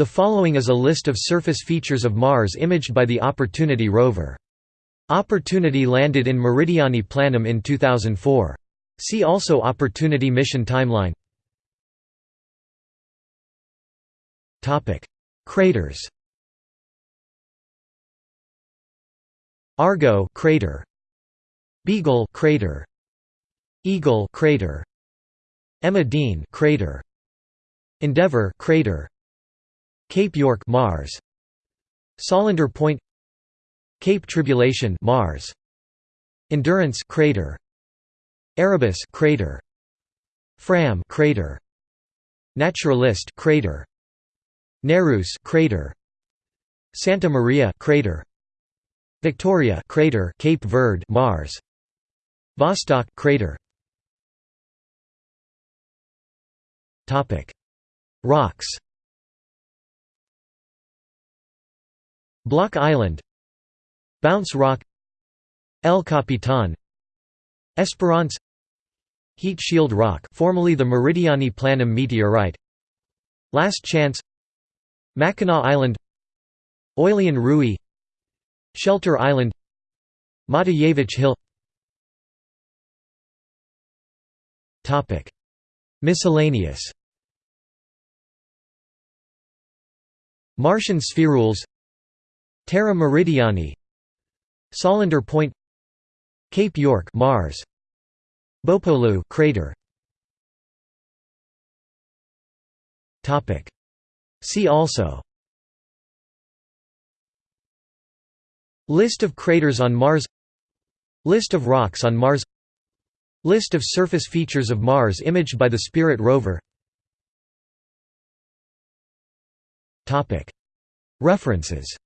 The following is a list of surface features of Mars imaged by the Opportunity rover. Opportunity landed in Meridiani Planum in 2004. See also Opportunity mission timeline. Craters. Argo crater. Beagle crater. Eagle crater. Emma Dean crater. Endeavour crater Cape York Mars. Solander Point. Cape Tribulation Mars. Endurance crater. Erebus crater. Fram crater. Naturalist crater. Nereus crater. Santa Maria crater. Victoria crater Cape Verde Mars. Vostok crater. Topic. Rocks Block Island Bounce Rock El Capitan Esperance Heat Shield Rock formerly the Meridiani Planum meteorite Last Chance Mackinac Island Oileán Ruaidh Shelter Island Matijevic Hill. Miscellaneous. Martian spherules Terra Meridiani Solander Point Cape York Mars Bopolu crater. Topic. See also. List of craters on Mars. List of rocks on Mars. List of surface features of Mars imaged by the Spirit rover. References